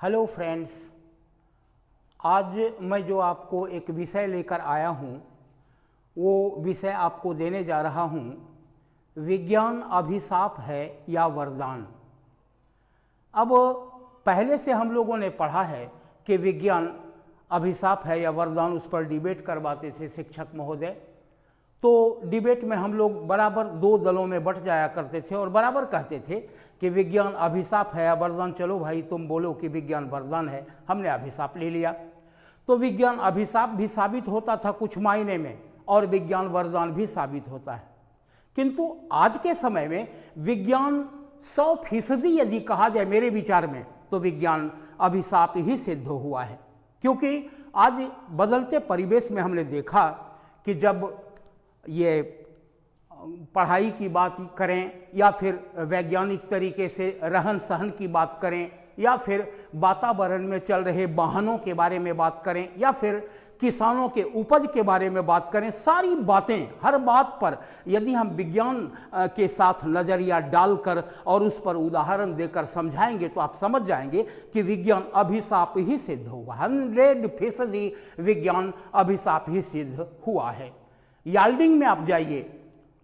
Hello friends आज मैं जो आपको एक विषय लेकर आया हूँ, वो विषय आपको देने जा रहा हूँ, विज्ञान अभिशाप है या वरदान। अब पहले से हम लोगों ने पढ़ा है कि विज्ञान अभिशाप है या वरदान, उस पर डिबेट करवाते थे शिक्षक महोदय। तो डिबेट में हम लोग बराबर दो दलों में बट जाया करते थे और बराबर कहते थे कि विज्ञान अभिशाप है या वरदान, चलो भाई तुम बोलो कि विज्ञान वरदान है। हमने अभिशाप ले लिया। तो विज्ञान अभिशाप भी साबित होता था कुछ मायने में और विज्ञान वरदान भी साबित होता है। किंतु आज के समय में विज्ञान सौ फ़ीसदी यदि कहा जाए मेरे विचार में तो विज्ञान अभिशाप ही सिद्ध हुआ है। क्योंकि आज बदलते परिवेश में हमने देखा कि जब ये, पढ़ाई की बात करें या फिर वैज्ञानिक तरीके से रहन सहन की बात करें या फिर वातावरण में चल रहे वाहनों के बारे में बात करें या फिर किसानों के उपज के बारे में बात करें, सारी बातें हर बात पर यदि हम विज्ञान के साथ नज़रिया डालकर और उस पर उदाहरण देकर समझाएँगे तो आप समझ जाएँगे कि विज्ञान अभिशाप ही सिद्ध हुआ। हंड्रेड फ़ीसदी विज्ञान अभिशाप ही सिद्ध हुआ है। यार्डिंग में आप जाइए।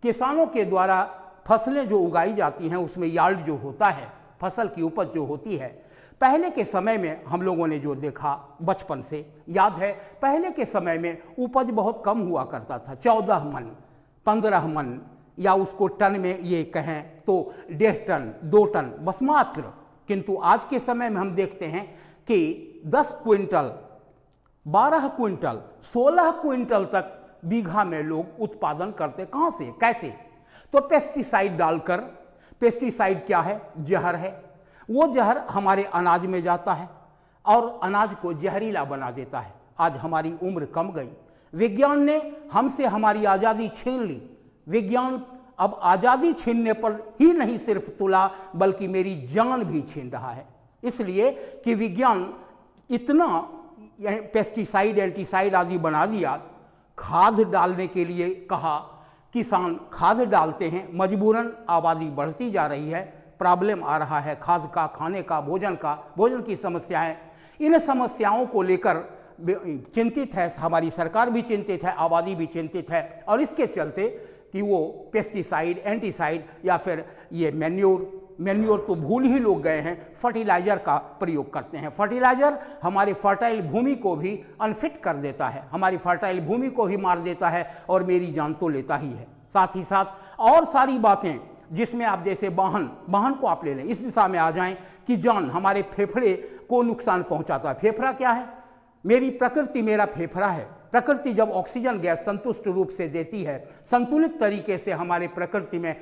किसानों के द्वारा फ़सलें जो उगाई जाती हैं, उसमें यार्ड जो होता है, फ़सल की उपज जो होती है, पहले के समय में हम लोगों ने जो देखा बचपन से, याद है, पहले के समय में उपज बहुत कम हुआ करता था, चौदह मन, पंद्रह मन, या उसको टन में ये कहें तो डेढ़ टन, दो टन, बस मात्र। किंतु आज के समय में हम देखते हैं कि दस क्विंटल, बारह क्विंटल, सोलह क्विंटल तक बीघा में लोग उत्पादन करते कहाँ से, कैसे? तो पेस्टिसाइड डालकर पेस्टिसाइड क्या है? जहर है। वो जहर हमारे अनाज में जाता है और अनाज को जहरीला बना देता है। आज हमारी उम्र कम गई। विज्ञान ने हमसे हमारी आज़ादी छीन ली। विज्ञान अब आज़ादी छीनने पर ही नहीं सिर्फ़ तुला, बल्कि मेरी जान भी छीन रहा है। इसलिए कि विज्ञान इतना पेस्टिसाइड एंटीसाइड आदि बना दिया खाद डालने के लिए कहा, किसान खाद डालते हैं, मजबूरन आबादी बढ़ती जा रही है, प्रॉब्लम आ रहा है, खाद का, खाने का, भोजन का, भोजन की समस्याएँ। इन समस्याओं को लेकर चिंतित है, हमारी सरकार भी चिंतित है, आबादी भी चिंतित है, और इसके चलते कि वो पेस्टिसाइड एंटीसाइड या फिर ये मैन्योर मैन्योर तो भूल ही लोग गए हैं, फर्टिलाइज़र का प्रयोग करते हैं। फर्टिलाइज़र हमारी फर्टाइल भूमि को भी अनफिट कर देता है, हमारी फर्टाइल भूमि को ही मार देता है और मेरी जान तो लेता ही है। साथ ही साथ और सारी बातें जिसमें आप जैसे वाहन वाहन को आप ले लें, इस दिशा में आ जाएँ कि जान हमारे फेफड़े को नुकसान पहुंचाता है। फेफड़ा क्या है? मेरी प्रकृति मेरा फेफड़ा है। प्रकृति जब ऑक्सीजन गैस संतुष्ट रूप से देती है, संतुलित तरीके से हमारे प्रकृति में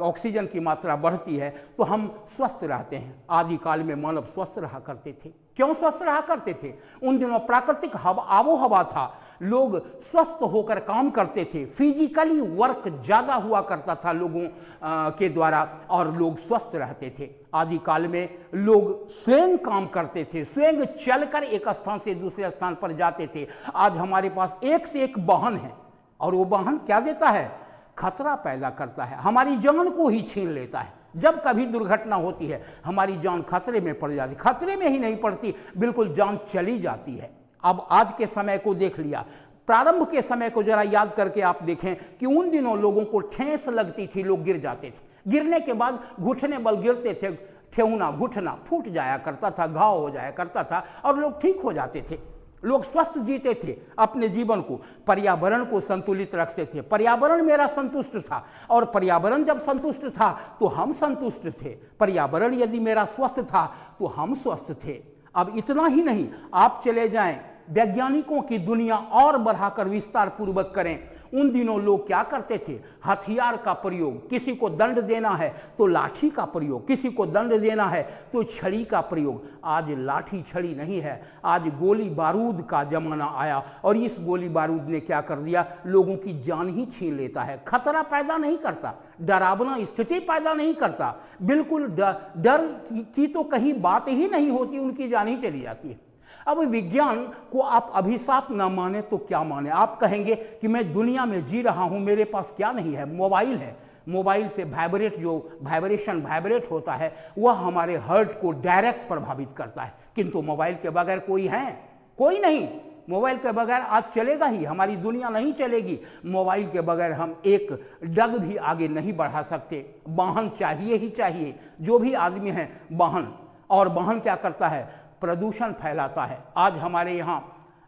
ऑक्सीजन की मात्रा बढ़ती है तो हम स्वस्थ रहते हैं। आदिकाल में मानव स्वस्थ रहा करते थे। क्यों स्वस्थ रहा करते थे? उन दिनों प्राकृतिक हवा आबो हवा था। लोग स्वस्थ होकर काम करते थे। फिजिकली वर्क ज़्यादा हुआ करता था लोगों आ, के द्वारा और लोग स्वस्थ रहते थे। आदिकाल में लोग स्वयं काम करते थे। स्वयं चलकर एक स्थान से दूसरे स्थान पर जाते थे। आज हमारे पास एक से एक वाहन है और वो वाहन क्या देता है? खतरा पैदा करता है। हमारी जान को ही छीन लेता है। जब कभी दुर्घटना होती है, हमारी जान खतरे में पड़ जाती, खतरे में ही नहीं पड़ती, बिल्कुल जान चली जाती है। अब आज के समय को देख लिया, प्रारंभ के समय को जरा याद करके आप देखें कि उन दिनों लोगों को ठेस लगती थी, लोग गिर जाते थे। गिरने के बाद घुटने बल गिरते थे, ठेहुना, घुटना फूट जाया करता था, घाव हो जाया करता था और लोग ठीक हो जाते थे। लोग स्वस्थ जीते थे अपने जीवन को, पर्यावरण को संतुलित रखते थे। पर्यावरण मेरा संतुष्ट था। और पर्यावरण जब संतुष्ट था तो हम संतुष्ट थे। पर्यावरण यदि मेरा स्वस्थ था तो हम स्वस्थ थे। अब इतना ही नहीं, आप चले जाएँ वैज्ञानिकों की दुनिया और बढ़ाकर विस्तार पूर्वक करें। उन दिनों लोग क्या करते थे? हथियार का प्रयोग। किसी को दंड देना है तो लाठी का प्रयोग। किसी को दंड देना है तो छड़ी का प्रयोग। आज लाठी छड़ी नहीं है। आज गोली बारूद का जमाना आया और इस गोली बारूद ने क्या कर दिया? लोगों की जान ही छीन लेता है। खतरा पैदा नहीं करता। डरावना स्थिति पैदा नहीं करता। बिल्कुल डर की तो कहीं बात ही नहीं होती, उनकी जान ही चली जाती है। अब विज्ञान को आप अभिशाप न माने तो क्या माने? आप कहेंगे कि मैं दुनिया में जी रहा हूँ, मेरे पास क्या नहीं है? मोबाइल है। मोबाइल से वाइब्रेट जो वाइब्रेशन वाइब्रेट होता है, वह हमारे हर्ट को डायरेक्ट प्रभावित करता है। किंतु मोबाइल के बगैर कोई है? कोई नहीं। मोबाइल के बगैर आज चलेगा ही, हमारी दुनिया नहीं चलेगी। मोबाइल के बगैर हम एक डग भी आगे नहीं बढ़ा सकते। वाहन चाहिए ही चाहिए। जो भी आदमी है, वाहन। और वाहन क्या करता है? प्रदूषण फैलाता है। आज हमारे यहाँ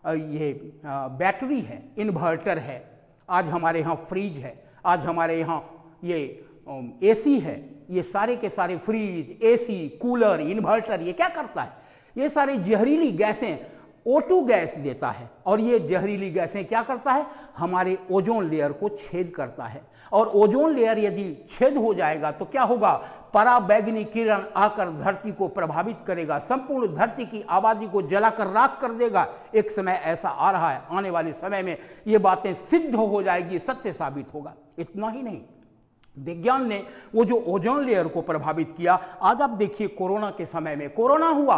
ये बैटरी है, इन्वर्टर है, आज हमारे यहाँ फ्रिज है, आज हमारे यहाँ ये एसी है, ये सारे के सारे फ्रिज एसी कूलर, इन्वर्टर, ये क्या करता है? ये सारे जहरीली गैसें O2 गैस देता है और ये जहरीली गैसें क्या करता है? हमारे ओजोन लेयर को छेद करता है। और ओजोन लेयर यदि छेद हो जाएगा तो क्या होगा? पराबैगनी किरण आकर धरती को प्रभावित करेगा, संपूर्ण धरती की आबादी को जलाकर राख कर देगा। एक समय ऐसा आ रहा है, आने वाले समय में ये बातें सिद्ध हो जाएगी, सत्य साबित होगा। इतना ही नहीं। विज्ञान ने वो जो ओजोन लेयर को प्रभावित किया, आज आप देखिए कोरोना के समय में, कोरोना हुआ।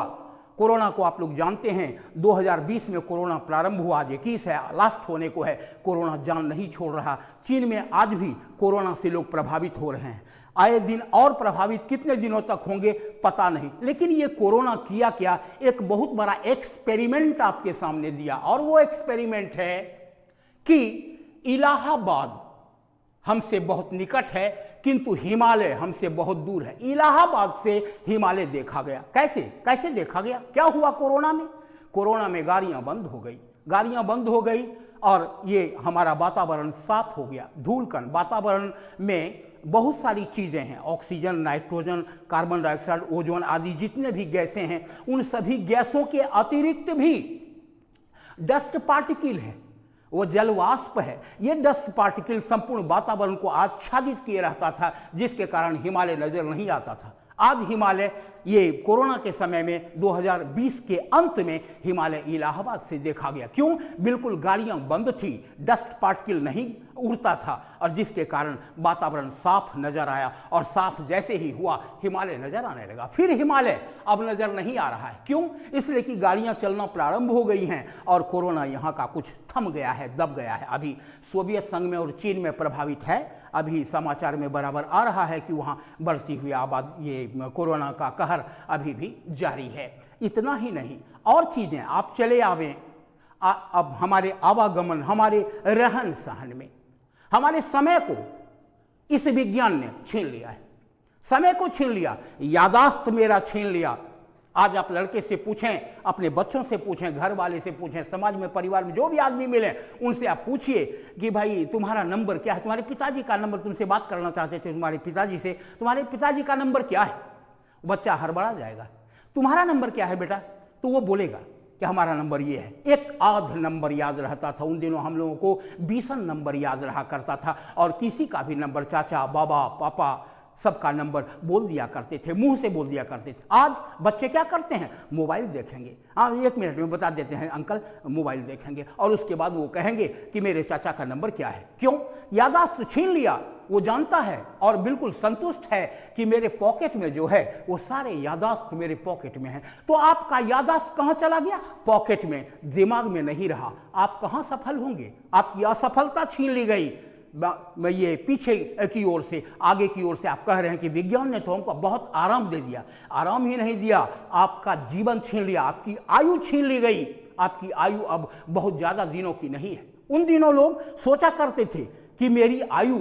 कोरोना को आप लोग जानते हैं। 2020 में कोरोना प्रारंभ हुआ, आज इक्कीस है, लास्ट होने को है। कोरोना जान नहीं छोड़ रहा। चीन में आज भी कोरोना से लोग प्रभावित हो रहे हैं। आए दिन और प्रभावित कितने दिनों तक होंगे, पता नहीं। लेकिन ये कोरोना किया क्या? एक बहुत बड़ा एक्सपेरिमेंट आपके सामने दिया। और वो एक्सपेरिमेंट है कि इलाहाबाद हमसे बहुत निकट है। किंतु हिमालय हमसे बहुत दूर है। इलाहाबाद से हिमालय देखा गया। कैसे? कैसे देखा गया? क्या हुआ कोरोना में? कोरोना में गाड़ियाँ बंद हो गई। गाड़ियाँ बंद हो गई और ये हमारा वातावरण साफ़ हो गया। धूलकण। वातावरण में बहुत सारी चीज़ें हैं। Oxygen, nitrogen, carbon dioxide, ozone आदि जितने भी गैसें हैं, उन सभी गैसों के अतिरिक्त भी डस्ट पार्टिकल है। वो जलवाष्प है। ये डस्ट पार्टिकल संपूर्ण वातावरण को आच्छादित किए रहता था, जिसके कारण हिमालय नज़र नहीं आता था। आज हिमालय ये कोरोना के समय में 2020 के अंत में हिमालय इलाहाबाद से देखा गया। क्यों? बिल्कुल गाड़ियाँ बंद थी, डस्ट पार्टिकल नहीं उड़ता था, और जिसके कारण वातावरण साफ़ नज़र आया, और साफ़ जैसे ही हुआ, हिमालय नज़र आने लगा। फिर हिमालय अब नज़र नहीं आ रहा है। क्यों? इसलिए कि गाड़ियाँ चलना प्रारंभ हो गई हैं, और कोरोना यहाँ का कुछ थम गया है, दब गया है। अभी सोवियत संघ में और चीन में प्रभावित है। अभी समाचार में बराबर आ रहा है कि वहाँ बढ़ती हुई आबाद, ये कोरोना का कहर अभी भी जारी है। इतना ही नहीं, और चीज़ें, आप चले आवें अब हमारे आवागमन, हमारे रहन सहन में, हमारे समय को इस विज्ञान ने छीन लिया है। समय को छीन लिया, यादाश्त मेरा छीन लिया। आज आप लड़के से पूछें, अपने बच्चों से पूछें, घर वाले से पूछें, समाज में, परिवार में, जो भी आदमी मिले, उनसे आप पूछिए कि भाई, तुम्हारा नंबर क्या है? तुम्हारे पिताजी का नंबर तुमसे बात करना चाहते थे, तुम्हारे पिताजी से। तुम्हारे पिताजी का नंबर क्या है? बच्चा हड़बड़ा जाएगा। तुम्हारा नंबर क्या है बेटा? तो वो बोलेगा कि हमारा नंबर ये है। एक आध नंबर याद रहता था। उन दिनों हम लोगों को बीसन नंबर याद रहा करता था और किसी का भी नंबर, चाचा, बाबा, पापा, सबका नंबर बोल दिया करते थे, मुँह से बोल दिया करते थे। आज बच्चे क्या करते हैं? मोबाइल देखेंगे। हाँ एक मिनट में बता देते हैं, अंकल, मोबाइल देखेंगे और उसके बाद वो कहेंगे कि मेरे चाचा का नंबर क्या है? क्यों? यादाश्त छीन लिया। वो जानता है और बिल्कुल संतुष्ट है कि मेरे पॉकेट में जो है, वो सारे यादाश्त मेरे पॉकेट में है। तो आपका यादाश्त कहाँ चला गया? पॉकेट में। दिमाग में नहीं रहा। आप कहाँ सफल होंगे? आपकी असफलता छीन ली गई। मैं ये पीछे की ओर से, आगे की ओर से आप कह रहे हैं कि विज्ञान ने तो हमको बहुत आराम दे दिया। आराम ही नहीं दिया। आपका जीवन छीन लिया। आपकी आयु छीन ली गई। आपकी आयु अब बहुत ज़्यादा दिनों की नहीं है। उन दिनों लोग सोचा करते थे कि मेरी आयु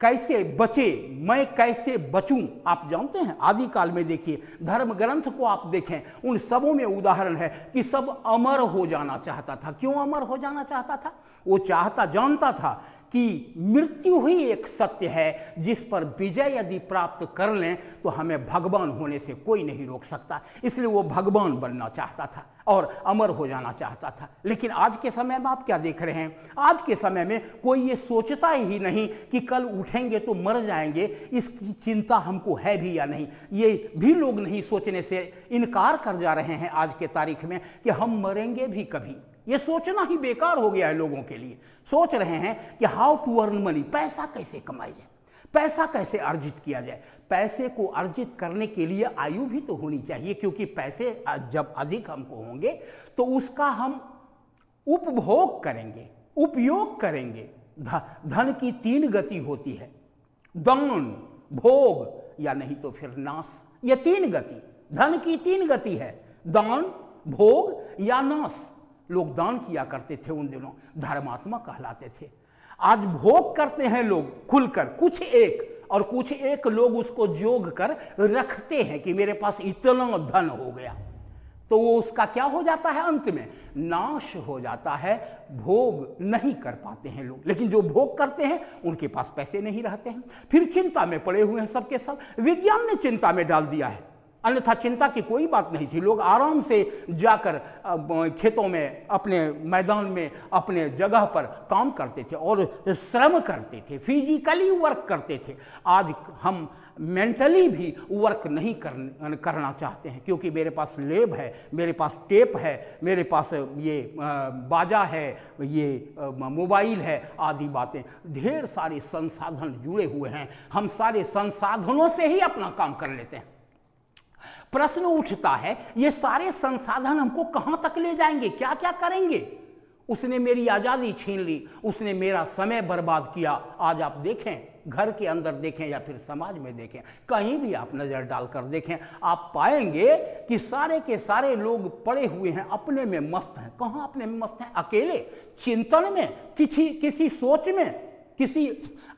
कैसे बचे, मैं कैसे बचूं? आप जानते हैं आदि काल में देखिए धर्म ग्रंथ को आप देखें, उन सबों में उदाहरण है कि सब अमर हो जाना चाहता था। क्यों अमर हो जाना चाहता था? वो चाहता, जानता था कि मृत्यु ही एक सत्य है, जिस पर विजय यदि प्राप्त कर लें तो हमें भगवान होने से कोई नहीं रोक सकता। इसलिए वो भगवान बनना चाहता था और अमर हो जाना चाहता था। लेकिन आज के समय में आप क्या देख रहे हैं? आज के समय में कोई ये सोचता ही नहीं कि कल उठेंगे तो मर जाएँगे। इसकी चिंता हमको है भी या नहीं? ये भी लोग नहीं सोचने से इनकार कर जा रहे हैं आज के तारीख में कि हम मरेंगे भी कभी। ये सोचना ही बेकार हो गया है लोगों के लिए। सोच रहे हैं कि हाउ टू अर्न मनी पैसा कैसे कमाई जाए? पैसा कैसे अर्जित किया जाए? पैसे को अर्जित करने के लिए आयु भी तो होनी चाहिए, क्योंकि पैसे जब अधिक हमको होंगे तो उसका हम उपभोग करेंगे, उपयोग करेंगे। धन की तीन गति होती है। दान भोग, या नहीं तो फिर नाश। ये तीन गति, धन की तीन गति है। दान भोग, या नाश। लोग दान किया करते थे उन दिनों, धर्मात्मा कहलाते थे। आज भोग करते हैं लोग खुलकर, कुछ एक, और कुछ एक लोग उसको जोग कर रखते हैं कि मेरे पास इतना धन हो गया। तो वो उसका क्या हो जाता है अंत में? नाश हो जाता है, भोग नहीं कर पाते हैं लोग। लेकिन जो भोग करते हैं, उनके पास पैसे नहीं रहते हैं। फिर चिंता में पड़े हुए हैं सबके सब। विज्ञान ने चिंता में डाल दिया है। अन्यथा चिंता की कोई बात नहीं थी। लोग आराम से जाकर खेतों में अपने मैदान में अपने जगह पर काम करते थे और श्रम करते थे फिजिकली वर्क करते थे। आज हम मेंटली भी वर्क नहीं कर, करना चाहते हैं क्योंकि मेरे पास लेब है मेरे पास टेप है मेरे पास ये बाजा है ये मोबाइल है आदि बातें। ढेर सारे संसाधन जुड़े हुए हैं। हम सारे संसाधनों से ही अपना काम कर लेते हैं। प्रश्न उठता है, ये सारे संसाधन हमको कहाँ तक ले जाएँगे? क्या क्या करेंगे? उसने मेरी आज़ादी छीन ली, उसने मेरा समय बर्बाद किया। आज आप देखें, घर के अंदर देखें या फिर समाज में देखें, कहीं भी आप नज़र डालकर देखें, आप पाएँगे कि सारे के सारे लोग पड़े हुए हैं, अपने में मस्त हैं। कहाँ अपने में मस्त हैं? अकेले, चिंतन में, किसी किसी सोच में, किसी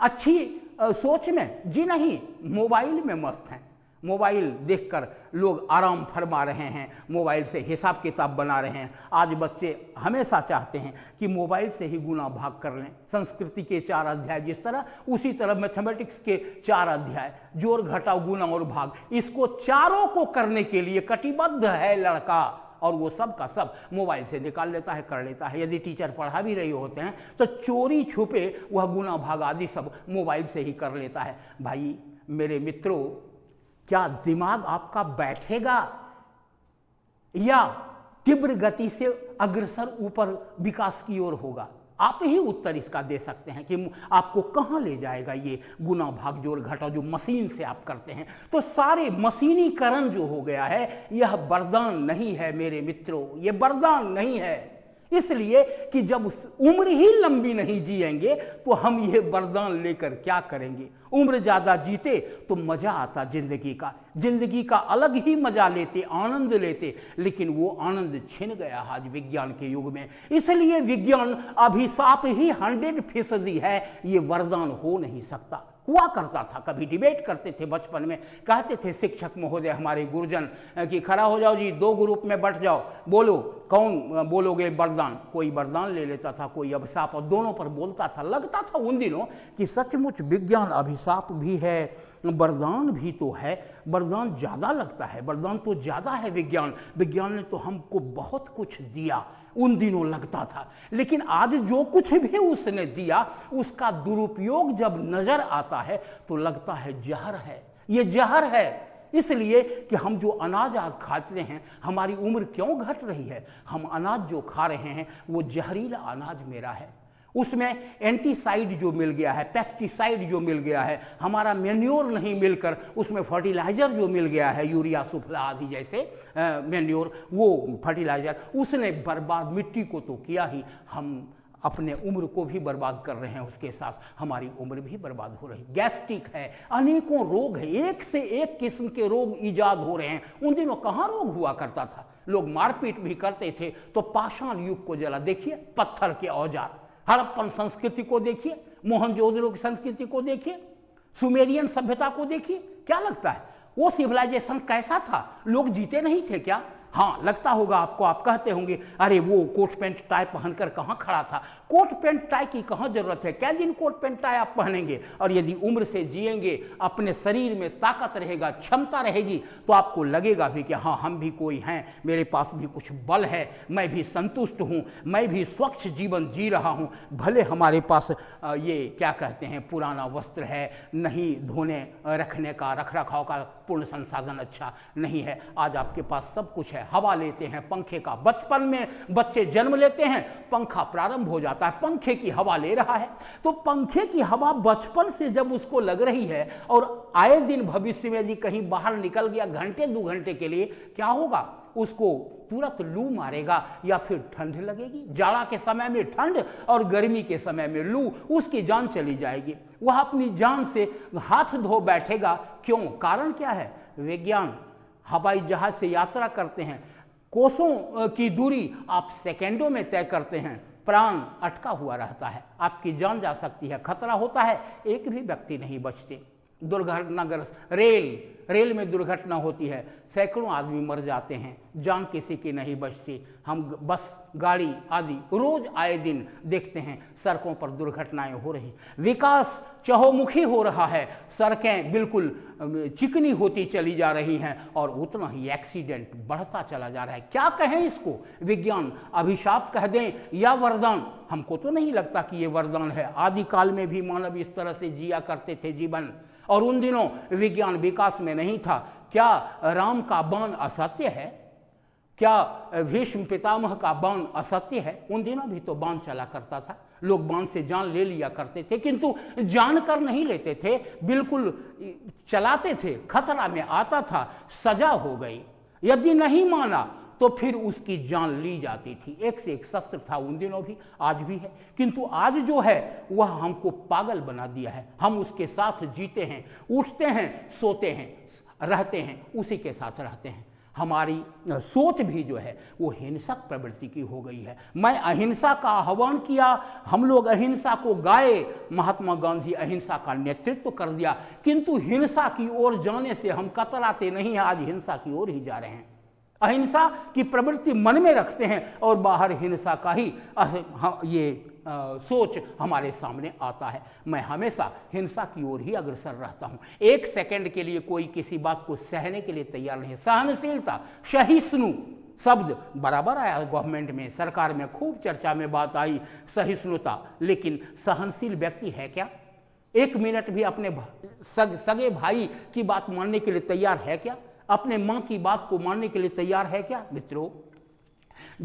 अच्छी सोच में। जी नहीं, मोबाइल में मस्त हैं। मोबाइल देखकर लोग आराम फरमा रहे हैं, मोबाइल से हिसाब किताब बना रहे हैं। आज बच्चे हमेशा चाहते हैं कि मोबाइल से ही गुना भाग कर लें। संस्कृति के चार अध्याय जिस तरह, उसी तरह मैथमेटिक्स के चार अध्याय। ज़ोर घटाओ, गुना और भाग। इसको चारों को करने के लिए कटिबद्ध है लड़का। और वो सब का सब मोबाइल से निकाल लेता है, कर लेता है। यदि टीचर पढ़ा भी रहे होते हैं तो चोरी छुपे वह गुना भाग आदि सब मोबाइल से ही कर लेता है। भाई, मेरे मित्रों क्या दिमाग आपका बैठेगा? या तीव्र गति से अग्रसर ऊपर विकास की ओर होगा? आप ही उत्तर इसका दे सकते हैं कि आपको कहाँ ले जाएगा ये गुना भाग जोड़ घटा जो मशीन से आप करते हैं। तो सारे मशीनीकरण जो हो गया है, यह वरदान नहीं है मेरे मित्रों, ये वरदान नहीं है। इसलिए कि जब उम्र ही लंबी नहीं जिएँगे तो हम ये वरदान लेकर क्या करेंगे? उम्र ज़्यादा जीते तो मज़ा आता ज़िंदगी का। ज़िंदगी का अलग ही मज़ा लेते, आनंद लेते, लेकिन वो आनंद छिन गया आज विज्ञान के युग में। इसलिए विज्ञान अभिशाप ही हंड्रेड फ़ीसदी है, ये वरदान हो नहीं सकता। हुआ करता था। कभी डिबेट करते थे बचपन में, कहते थे, शिक्षक महोदय, हमारे गुरुजन कि खड़ा हो जाओ जी, दो ग्रुप में बट जाओ। बोलो, कौन बोलोगे वरदान? कोई वरदान ले लेता था, कोई अभिशाप, और दोनों पर बोलता था, लगता था उन दिनों कि सचमुच विज्ञान अभिशाप भी है। वरदान भी तो है वरदान ज़्यादा लगता है वरदान तो ज़्यादा है विज्ञान। विज्ञान ने तो हमको बहुत कुछ दिया, उन दिनों लगता था। लेकिन आज जो कुछ भी उसने दिया, उसका दुरुपयोग जब नज़र आता है तो लगता है जहर है। ये जहर है। इसलिए कि हम जो अनाज आज खाते हैं, हमारी उम्र क्यों घट रही है? हम अनाज जो खा रहे हैं, वो जहरीला अनाज मेरा है। उसमें एंटीसाइड जो मिल गया है, पेस्टिसाइड जो मिल गया है, हमारा मेन्योर नहीं मिलकर उसमें फर्टिलाइज़र जो मिल गया है, यूरिया सुफला आदि जैसे मेन्योर, वो फर्टिलाइज़र, उसने बर्बाद मिट्टी को तो किया ही। हम अपने उम्र को भी बर्बाद कर रहे हैं, उसके साथ हमारी उम्र भी बर्बाद हो रही। गैस्ट्रिक है, अनेकों रोग है, एक से एक किस्म के रोग ईजाद हो रहे हैं। उन दिनों कहाँ रोग हुआ करता था? लोग मारपीट भी करते थे तो पाषाण युग को जला। देखिए, पत्थर के औज़ार। हड़प्पन संस्कृति को देखिए मोहनजोदड़ो की संस्कृति को देखिए, सुमेरियन सभ्यता को देखिए, क्या लगता है? वो सिविलाइजेशन कैसा था? लोग जीते नहीं थे क्या? हाँ लगता होगा आपको, आप कहते होंगे, अरे वो कोट पैंट टाई पहनकर कहाँ खड़ा था? कोट पैंट टाई की कहाँ ज़रूरत है? क्या दिन कोट पैंट टाई आप पहनेंगे? और यदि उम्र से जिएँगे, अपने शरीर में ताकत रहेगा, क्षमता रहेगी तो आपको लगेगा भी कि हाँ हम भी कोई हैं, मेरे पास भी कुछ बल है, मैं भी संतुष्ट हूँ, मैं भी स्वच्छ जीवन जी रहा हूँ। भले हमारे पास ये क्या कहते हैं, पुराना वस्त्र है, नहीं धोने रखने का, रख रखाव का पूर्ण संसाधन अच्छा नहीं है, आज आपके पास सब कुछ है हवा लेते हैं, पंखे का बचपन में बच्चे जन्म लेते हैं, पंखा प्रारंभ हो जाता है, पंखे की हवा ले रहा है। तो पंखे की हवा बचपन से जब उसको लग रही है और आए दिन भविष्य में यदि कहीं बाहर निकल गया घंटे, दो घंटे के लिए, क्या होगा? उसको तुरंत लू मारेगा या फिर ठंड लगेगी। जाड़ा के समय में ठंड और गर्मी के समय में लू, उसकी जान चली जाएगी। वह अपनी जान से हाथ धो बैठेगा। क्यों? कारण क्या है? विज्ञान। हवाई जहाज़ से यात्रा करते हैं। कोसों की दूरी आप सेकेंडों में तय करते हैं। प्राण अटका हुआ रहता है। आपकी जान जा सकती है। खतरा होता है। एक भी व्यक्ति नहीं बचते। दुर्घटनाग्रस्त। रेल रेल में दुर्घटना होती है। सैकड़ों आदमी मर जाते हैं। जान किसी की नहीं बचती। हम बस, गाड़ी आदि रोज आए दिन देखते हैं, सड़कों पर दुर्घटनाएँ हो रही। विकास चहुमुखी हो रहा है। सड़कें बिल्कुल चिकनी होती चली जा रही हैं और उतना ही एक्सीडेंट बढ़ता चला जा रहा है। क्या कहें इसको? विज्ञान, अभिशाप कह दें या वरदान? हमको तो नहीं लगता कि ये वरदान है। आदिकाल में भी मानव इस तरह से जिया करते थे जीवन। और उन दिनों विज्ञान विकास में नहीं था। क्या राम का बाण असत्य है? क्या भीष्म पितामह का बाण असत्य है? उन दिनों भी तो बाण चला करता था। लोग बाण से जान ले लिया करते थे, किंतु जानकर नहीं लेते थे। बिल्कुल चलाते थे, खतरा में आता था, सजा हो गई। यदि नहीं माना तो फिर उसकी जान ली जाती थी। एक से एक शस्त्र था, उन दिनों भी, आज भी है। किंतु आज जो है, वह हमको पागल बना दिया है। हम उसके साथ जीते हैं, उठते हैं, सोते हैं, रहते हैं, उसी के साथ रहते हैं। हमारी सोच भी जो है, वो हिंसक प्रवृत्ति की हो गई है। मैं अहिंसा का आह्वान किया, हम लोग अहिंसा को गाए, महात्मा गांधी अहिंसा का नेतृत्व कर दिया। किंतु हिंसा की ओर जाने से हम कतराते नहीं आज हिंसा की ओर ही जा रहे हैं। अहिंसा की प्रवृत्ति मन में रखते हैं और बाहर हिंसा का ही ये सोच हमारे सामने आता है। मैं हमेशा हिंसा की ओर ही अग्रसर रहता हूँ। एक सेकंड के लिए कोई किसी बात को सहने के लिए तैयार नहीं सहनशीलता सहिष्णु शब्द बराबर आया गवर्नमेंट में सरकार में खूब चर्चा में बात आई सहिष्णुता। लेकिन सहनशील व्यक्ति है क्या? एक मिनट भी अपने सग, सगे भाई की बात मानने के लिए तैयार है क्या? अपने माँ की बात को मानने के लिए तैयार है क्या? मित्रों,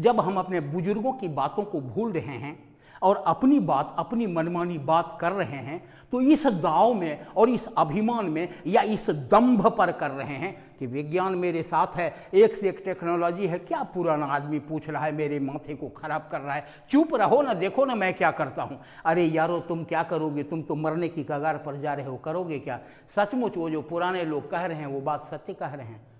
जब हम अपने बुज़ुर्गों की बातों को भूल रहे हैं और अपनी बात, अपनी मनमानी बात कर रहे हैं तो इस दाव में और इस अभिमान में या इस दंभ पर कर रहे हैं कि विज्ञान मेरे साथ है, एक से एक टेक्नोलॉजी है, क्या पुराना आदमी पूछ रहा है, मेरे माथे को खराब कर रहा है। चुप रहो ना, देखो ना मैं क्या करता हूँ। अरे यारो, तुम क्या करोगे? तुम तो मरने की कगार पर जा रहे हो, करोगे क्या? सचमुच वो जो पुराने लोग कह रहे हैं, वो बात सत्य कह रहे हैं।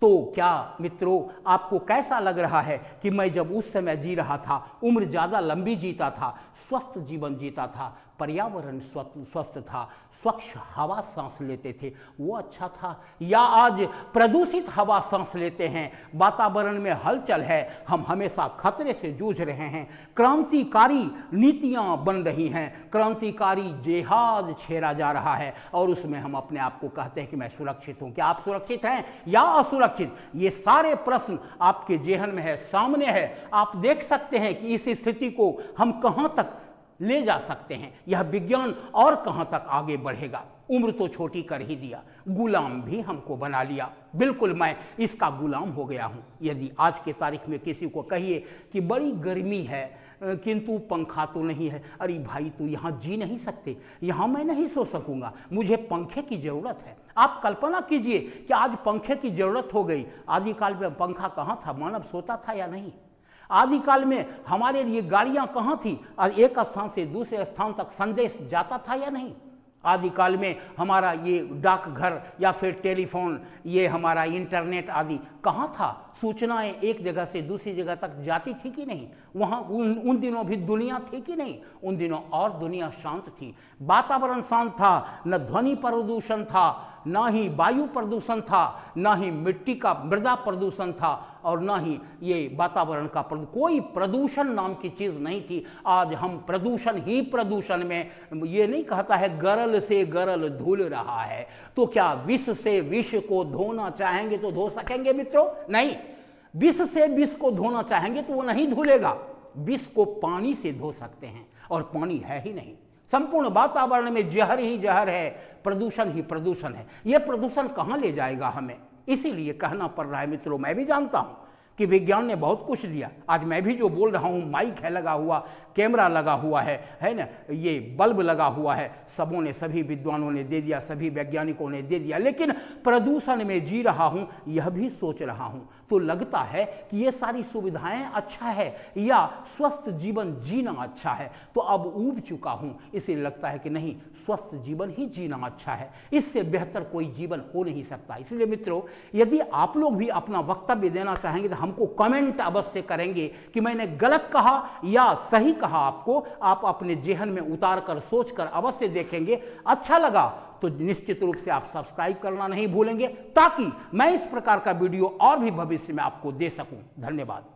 तो क्या मित्रों, आपको कैसा लग रहा है कि मैं जब उस समय जी रहा था, उम्र ज़्यादा लंबी जीता था, स्वस्थ जीवन जीता था पर्यावरण स्वस्थ था, स्वच्छ हवा सांस लेते थे। वो अच्छा था। या आज प्रदूषित हवा सांस लेते हैं। वातावरण में हलचल है। हम हमेशा खतरे से जूझ रहे हैं। क्रांतिकारी नीतियाँ बन रही हैं। क्रांतिकारी जेहाद छेड़ा जा रहा है। और उसमें हम अपने आप को कहते हैं कि मैं सुरक्षित हूँ। क्या आप सुरक्षित हैं या असुरक्षित? ये सारे प्रश्न आपके जेहन में है, सामने है। आप देख सकते हैं कि इस स्थिति को हम कहाँ तक ले जा सकते हैं। यह विज्ञान और कहाँ तक आगे बढ़ेगा? उम्र तो छोटी कर ही दिया। गुलाम भी हमको बना लिया। बिल्कुल मैं इसका गुलाम हो गया हूँ। यदि आज के तारीख में किसी को कहिए कि बड़ी गर्मी है किंतु पंखा तो नहीं है, अरे भाई तू यहाँ जी नहीं सकते। यहाँ मैं नहीं सो सकूँगा। मुझे पंखे की ज़रूरत है। आप कल्पना कीजिए कि आज पंखे की ज़रूरत हो गई। आदिकाल में पंखा कहाँ था? मानव सोता था या नहीं? आदिकाल में हमारे लिए गाड़ियाँ कहाँ थी? और एक स्थान से दूसरे स्थान तक संदेश जाता था या नहीं? आदिकाल में हमारा ये डाकघर या फिर टेलीफोन, ये हमारा इंटरनेट आदि कहाँ था? सूचनाएँ एक जगह से दूसरी जगह तक जाती थी कि नहीं? वहाँ उन उन दिनों भी दुनिया थी कि नहीं? उन दिनों और दुनिया शांत थी। वातावरण शांत था, न ध्वनि प्रदूषण था, ना ही वायु प्रदूषण था, न ही मिट्टी का मृदा प्रदूषण था, और न ही ये वातावरण का प्रदू, कोई प्रदूषण नाम की चीज़ नहीं थी। आज हम प्रदूषण ही प्रदूषण में, ये नहीं कहता है गरल से गरल धुल रहा है। तो क्या विष से विष को धोना चाहेंगे तो धो सकेंगे मित्रों? नहीं, विष से विष को धोना चाहेंगे तो वो नहीं धुलेगा। विष को पानी से धो सकते हैं और पानी है ही नहीं। संपूर्ण वातावरण में जहर ही जहर है, प्रदूषण ही प्रदूषण है। यह प्रदूषण कहाँ ले जाएगा हमें? इसीलिए कहना पड़ रहा है मित्रों, मैं भी जानता हूँ। कि विज्ञान ने बहुत कुछ दिया। आज मैं भी जो बोल रहा हूँ, माइक है, लगा हुआ, कैमरा लगा हुआ है है ना? ये बल्ब लगा हुआ है, सबों ने, सभी विद्वानों ने दे दिया, सभी वैज्ञानिकों ने दे दिया, लेकिन प्रदूषण में जी रहा हूँ, यह भी सोच रहा हूँ। तो लगता है कि ये सारी सुविधाएँ अच्छा है, या स्वस्थ जीवन जीना अच्छा है? तो अब ऊब चुका हूँ इसलिए लगता है कि नहीं, स्वस्थ जीवन ही जीना अच्छा है। इससे बेहतर कोई जीवन हो नहीं सकता। इसलिए मित्रों, यदि आप लोग भी अपना वक्तव्य देना चाहेंगे तो हमको कमेंट अवश्य करेंगे कि मैंने गलत कहा या सही कहा आपको। आप अपने जेहन में उतार कर सोच कर अवश्य देखेंगे। अच्छा लगा तो निश्चित रूप से आप सब्सक्राइब करना नहीं भूलेंगे, ताकि मैं इस प्रकार का वीडियो और भी भविष्य में आपको दे सकूँ। धन्यवाद।